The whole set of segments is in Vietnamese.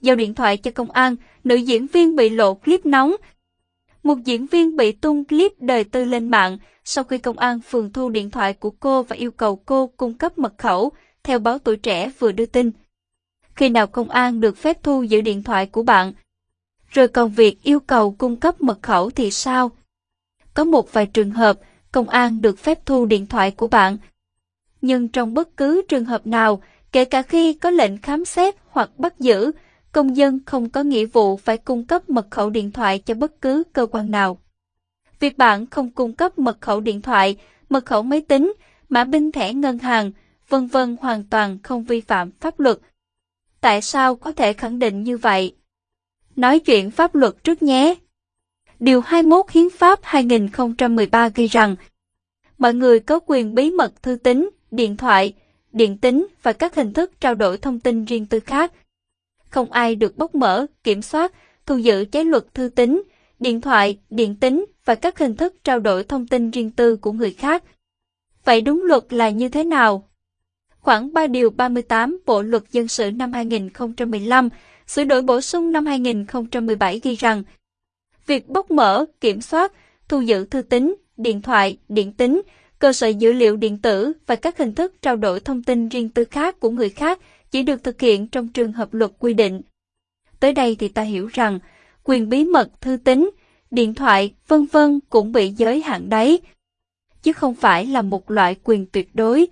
giao điện thoại cho công an, nữ diễn viên bị lộ clip nóng. Một diễn viên bị tung clip đời tư lên mạng sau khi công an phường thu điện thoại của cô và yêu cầu cô cung cấp mật khẩu, theo báo tuổi trẻ vừa đưa tin. Khi nào công an được phép thu giữ điện thoại của bạn? Rồi còn việc yêu cầu cung cấp mật khẩu thì sao? Có một vài trường hợp, công an được phép thu điện thoại của bạn. Nhưng trong bất cứ trường hợp nào, kể cả khi có lệnh khám xét hoặc bắt giữ, công dân không có nghĩa vụ phải cung cấp mật khẩu điện thoại cho bất cứ cơ quan nào. Việc bạn không cung cấp mật khẩu điện thoại, mật khẩu máy tính, mã binh thẻ ngân hàng, vân vân hoàn toàn không vi phạm pháp luật. Tại sao có thể khẳng định như vậy? Nói chuyện pháp luật trước nhé. Điều 21 Hiến pháp 2013 ghi rằng mọi người có quyền bí mật thư tín, điện thoại, điện tính và các hình thức trao đổi thông tin riêng tư khác. Không ai được bóc mở, kiểm soát, thu giữ trái luật thư tín, điện thoại, điện tính và các hình thức trao đổi thông tin riêng tư của người khác. Vậy đúng luật là như thế nào? Khoảng 3 điều 38 Bộ Luật Dân sự năm 2015, sửa đổi bổ sung năm 2017 ghi rằng việc bóc mở, kiểm soát, thu giữ thư tín, điện thoại, điện tính, cơ sở dữ liệu điện tử và các hình thức trao đổi thông tin riêng tư khác của người khác chỉ được thực hiện trong trường hợp luật quy định. Tới đây thì ta hiểu rằng quyền bí mật thư tín, điện thoại, vân vân cũng bị giới hạn đấy, chứ không phải là một loại quyền tuyệt đối,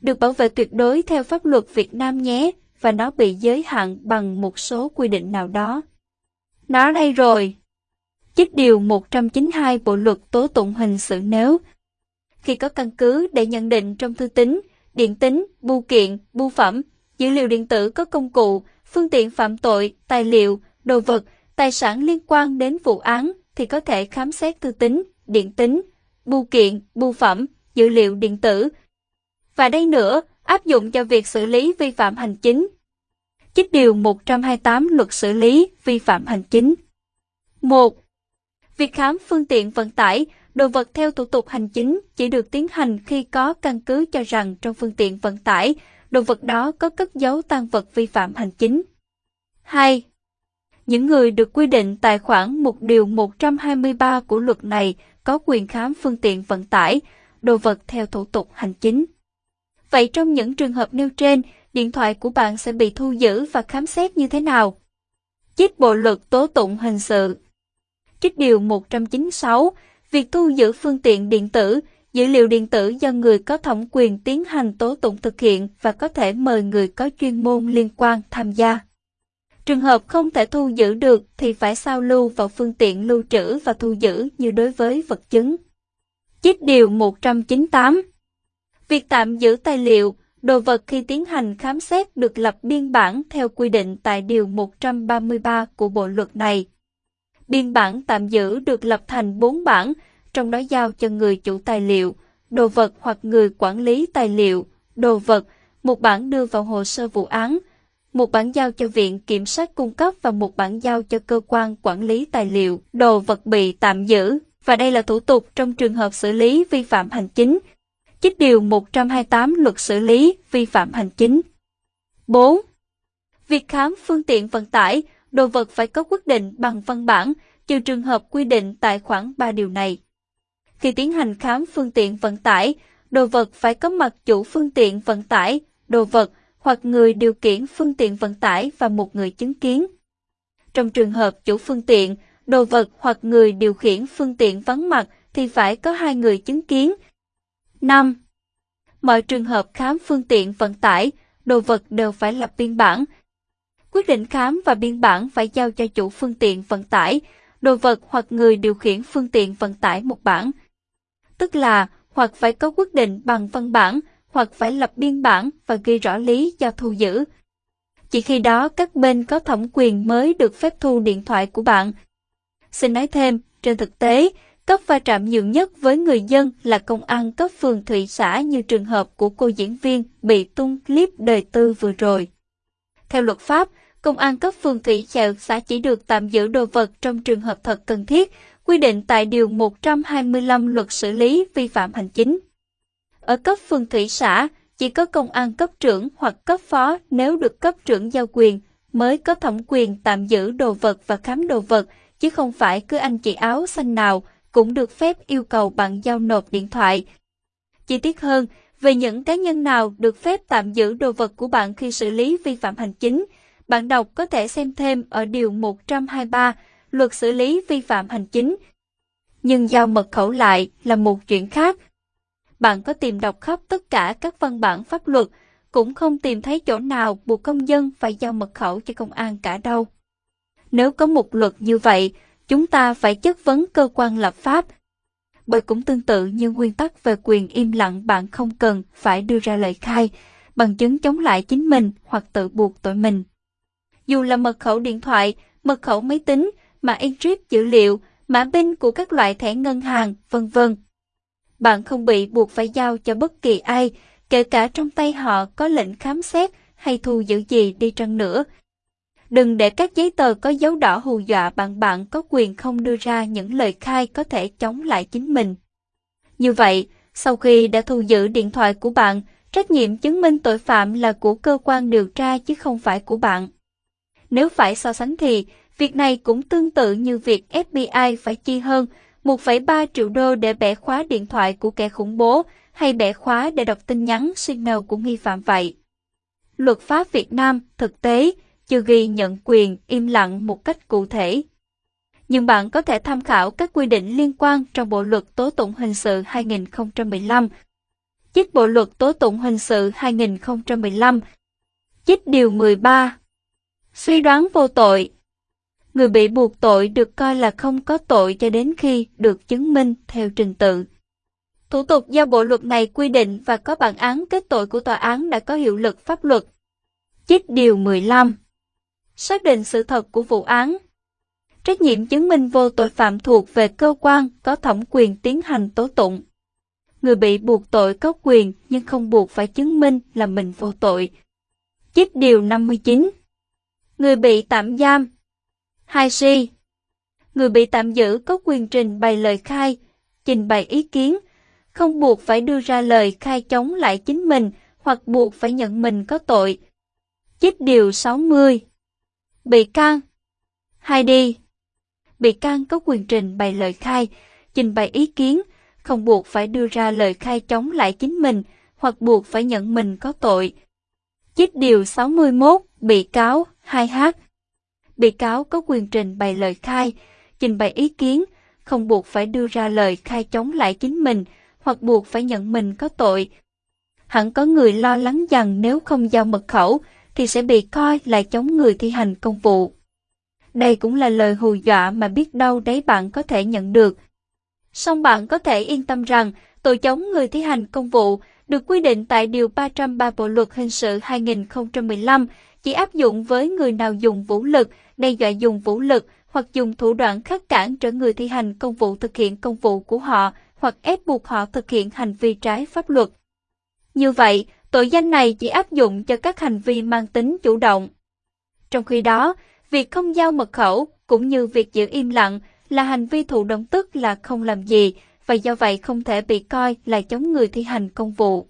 được bảo vệ tuyệt đối theo pháp luật Việt Nam nhé, và nó bị giới hạn bằng một số quy định nào đó. Nó đây rồi. Chích điều 192 Bộ luật tố tụng hình sự nếu khi có căn cứ để nhận định trong thư tín, điện tín, bưu kiện, bưu phẩm, dữ liệu điện tử có công cụ, phương tiện phạm tội, tài liệu, đồ vật, tài sản liên quan đến vụ án thì có thể khám xét thư tính, điện tính, bưu kiện, bưu phẩm, dữ liệu điện tử. Và đây nữa, áp dụng cho việc xử lý vi phạm hành chính. Chích điều 128 luật xử lý vi phạm hành chính. 1. Việc khám phương tiện vận tải, đồ vật theo thủ tục hành chính chỉ được tiến hành khi có căn cứ cho rằng trong phương tiện vận tải, đồ vật đó có cất dấu tăng vật vi phạm hành chính. 2. Những người được quy định tại khoản một điều 123 của luật này có quyền khám phương tiện vận tải, đồ vật theo thủ tục hành chính. Vậy trong những trường hợp nêu trên, điện thoại của bạn sẽ bị thu giữ và khám xét như thế nào? Chích Bộ Luật Tố Tụng Hình Sự Trích Điều 196, việc thu giữ phương tiện điện tử, dữ liệu điện tử do người có thẩm quyền tiến hành tố tụng thực hiện và có thể mời người có chuyên môn liên quan tham gia. Trường hợp không thể thu giữ được thì phải sao lưu vào phương tiện lưu trữ và thu giữ như đối với vật chứng. Chích Điều 198 Việc tạm giữ tài liệu, đồ vật khi tiến hành khám xét được lập biên bản theo quy định tại Điều 133 của Bộ Luật này. Biên bản tạm giữ được lập thành 4 bản, trong đó giao cho người chủ tài liệu, đồ vật hoặc người quản lý tài liệu, đồ vật, một bản đưa vào hồ sơ vụ án, một bản giao cho Viện Kiểm sát cung cấp và một bản giao cho cơ quan quản lý tài liệu, đồ vật bị tạm giữ. Và đây là thủ tục trong trường hợp xử lý vi phạm hành chính. Chích điều 128 luật xử lý vi phạm hành chính. 4. Việc khám phương tiện vận tải, đồ vật phải có quyết định bằng văn bản, trừ trường hợp quy định tại khoản 3 điều này. Khi tiến hành khám phương tiện vận tải, đồ vật phải có mặt chủ phương tiện vận tải, đồ vật hoặc người điều khiển phương tiện vận tải và một người chứng kiến. Trong trường hợp chủ phương tiện, đồ vật hoặc người điều khiển phương tiện vắng mặt thì phải có hai người chứng kiến. 5. Mọi trường hợp khám phương tiện vận tải, đồ vật đều phải lập biên bản. Quyết định khám và biên bản phải giao cho chủ phương tiện vận tải, đồ vật hoặc người điều khiển phương tiện vận tải một bản. Tức là hoặc phải có quyết định bằng văn bản, hoặc phải lập biên bản và ghi rõ lý do thu giữ. Chỉ khi đó các bên có thẩm quyền mới được phép thu điện thoại của bạn. Xin nói thêm, trên thực tế, cấp va chạm nhiều nhất với người dân là công an cấp phường thị xã như trường hợp của cô diễn viên bị tung clip đời tư vừa rồi. Theo luật pháp, công an cấp phường thị xã chỉ được tạm giữ đồ vật trong trường hợp thật cần thiết, quy định tại Điều 125 Luật xử lý vi phạm hành chính. Ở cấp phường thị xã, chỉ có công an cấp trưởng hoặc cấp phó nếu được cấp trưởng giao quyền, mới có thẩm quyền tạm giữ đồ vật và khám đồ vật, chứ không phải cứ anh chị áo xanh nào cũng được phép yêu cầu bạn giao nộp điện thoại. Chi tiết hơn, về những cá nhân nào được phép tạm giữ đồ vật của bạn khi xử lý vi phạm hành chính, bạn đọc có thể xem thêm ở Điều 123 Luật xử lý vi phạm hành chính. Nhưng giao mật khẩu lại là một chuyện khác. Bạn có tìm đọc khắp tất cả các văn bản pháp luật, cũng không tìm thấy chỗ nào buộc công dân phải giao mật khẩu cho công an cả đâu. Nếu có một luật như vậy, chúng ta phải chất vấn cơ quan lập pháp. Bởi cũng tương tự như nguyên tắc về quyền im lặng bạn không cần phải đưa ra lời khai, bằng chứng chống lại chính mình hoặc tự buộc tội mình. Dù là mật khẩu điện thoại, mật khẩu máy tính, mã encrypt dữ liệu, mã PIN của các loại thẻ ngân hàng, vân vân. Bạn không bị buộc phải giao cho bất kỳ ai, kể cả trong tay họ có lệnh khám xét hay thu giữ gì đi chăng nữa. Đừng để các giấy tờ có dấu đỏ hù dọa bạn bạn có quyền không đưa ra những lời khai có thể chống lại chính mình. Như vậy, sau khi đã thu giữ điện thoại của bạn, trách nhiệm chứng minh tội phạm là của cơ quan điều tra chứ không phải của bạn. Nếu phải so sánh thì, việc này cũng tương tự như việc FBI phải chi hơn 1,3 triệu đô để bẻ khóa điện thoại của kẻ khủng bố hay bẻ khóa để đọc tin nhắn signal của nghi phạm vậy. Luật pháp Việt Nam thực tế chưa ghi nhận quyền im lặng một cách cụ thể. Nhưng bạn có thể tham khảo các quy định liên quan trong Bộ Luật Tố tụng Hình sự 2015. Chích Bộ Luật Tố tụng Hình sự 2015. Chích Điều 13. Suy đoán vô tội Người bị buộc tội được coi là không có tội cho đến khi được chứng minh theo trình tự. Thủ tục do bộ luật này quy định và có bản án kết tội của tòa án đã có hiệu lực pháp luật. Chích Điều 15 Xác định sự thật của vụ án Trách nhiệm chứng minh vô tội phạm thuộc về cơ quan có thẩm quyền tiến hành tố tụng. Người bị buộc tội có quyền nhưng không buộc phải chứng minh là mình vô tội. Chích Điều 59 Người bị tạm giam 2C. Người bị tạm giữ có quyền trình bày lời khai, trình bày ý kiến, không buộc phải đưa ra lời khai chống lại chính mình hoặc buộc phải nhận mình có tội. Chích điều 60. Bị can 2D. Bị can có quyền trình bày lời khai, trình bày ý kiến, không buộc phải đưa ra lời khai chống lại chính mình hoặc buộc phải nhận mình có tội. Chích điều 61, bị cáo 2H bị cáo có quyền trình bày lời khai, trình bày ý kiến, không buộc phải đưa ra lời khai chống lại chính mình hoặc buộc phải nhận mình có tội. Hẳn có người lo lắng rằng nếu không giao mật khẩu thì sẽ bị coi là chống người thi hành công vụ. Đây cũng là lời hù dọa mà biết đâu đấy bạn có thể nhận được. Song bạn có thể yên tâm rằng tội chống người thi hành công vụ được quy định tại Điều 303 Bộ Luật Hình sự 2015 chỉ áp dụng với người nào dùng vũ lực, đe dọa dùng vũ lực hoặc dùng thủ đoạn khắc cản trở người thi hành công vụ thực hiện công vụ của họ hoặc ép buộc họ thực hiện hành vi trái pháp luật. Như vậy, tội danh này chỉ áp dụng cho các hành vi mang tính chủ động. Trong khi đó, việc không giao mật khẩu cũng như việc giữ im lặng là hành vi thụ động tức là không làm gì và do vậy không thể bị coi là chống người thi hành công vụ.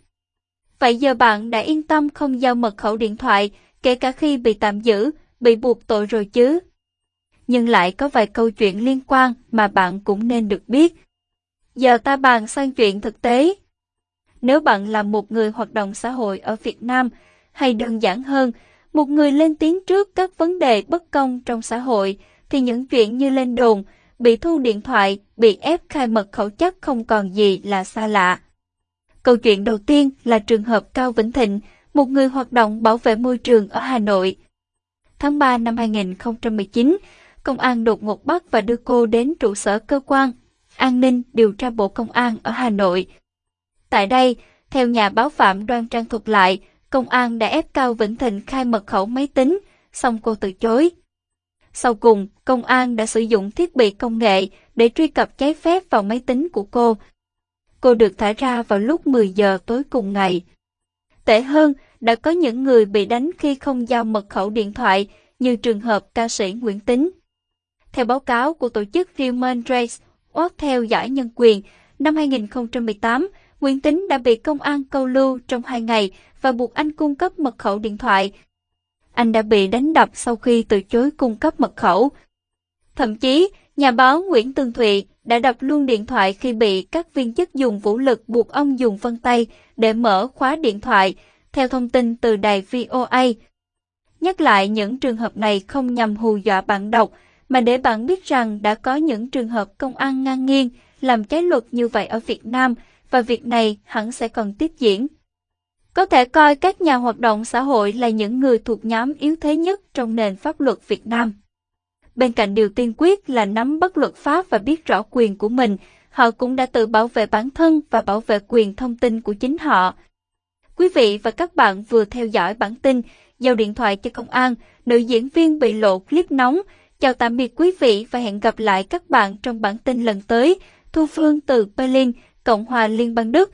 Vậy giờ bạn đã yên tâm không giao mật khẩu điện thoại kể cả khi bị tạm giữ, bị buộc tội rồi chứ. Nhưng lại có vài câu chuyện liên quan mà bạn cũng nên được biết. Giờ ta bàn sang chuyện thực tế. Nếu bạn là một người hoạt động xã hội ở Việt Nam, hay đơn giản hơn, một người lên tiếng trước các vấn đề bất công trong xã hội, thì những chuyện như lên đồn, bị thu điện thoại, bị ép khai mật khẩu chắc không còn gì là xa lạ. Câu chuyện đầu tiên là trường hợp Cao Vĩnh Thịnh, một người hoạt động bảo vệ môi trường ở Hà Nội. Tháng 3 năm 2019, công an đột ngột bắt và đưa cô đến trụ sở cơ quan an ninh điều tra Bộ Công an ở Hà Nội. Tại đây, theo nhà báo Phạm Đoan Trang thuật lại, công an đã ép Cao Vĩnh Thịnh khai mật khẩu máy tính, xong cô từ chối. Sau cùng, công an đã sử dụng thiết bị công nghệ để truy cập trái phép vào máy tính của cô. Cô được thả ra vào lúc 10 giờ tối cùng ngày. Tệ hơn, đã có những người bị đánh khi không giao mật khẩu điện thoại, như trường hợp ca sĩ Nguyễn Tính. Theo báo cáo của tổ chức Human Rights Watch theo dõi nhân quyền, năm 2018, Nguyễn Tính đã bị công an câu lưu trong hai ngày và buộc anh cung cấp mật khẩu điện thoại anh đã bị đánh đập sau khi từ chối cung cấp mật khẩu. Thậm chí, nhà báo Nguyễn Tường Thụy đã đập luôn điện thoại khi bị các viên chức dùng vũ lực buộc ông dùng vân tay để mở khóa điện thoại, theo thông tin từ đài VOA. Nhắc lại những trường hợp này không nhằm hù dọa bạn đọc, mà để bạn biết rằng đã có những trường hợp công an ngang nghiêng làm trái luật như vậy ở Việt Nam và việc này hẳn sẽ còn tiếp diễn. Có thể coi các nhà hoạt động xã hội là những người thuộc nhóm yếu thế nhất trong nền pháp luật Việt Nam. Bên cạnh điều tiên quyết là nắm bắt luật pháp và biết rõ quyền của mình, họ cũng đã tự bảo vệ bản thân và bảo vệ quyền thông tin của chính họ. Quý vị và các bạn vừa theo dõi bản tin Giao điện thoại cho công an, nữ diễn viên bị lộ clip nóng. Chào tạm biệt quý vị và hẹn gặp lại các bạn trong bản tin lần tới. Thu Phương từ Berlin, Cộng hòa Liên bang Đức.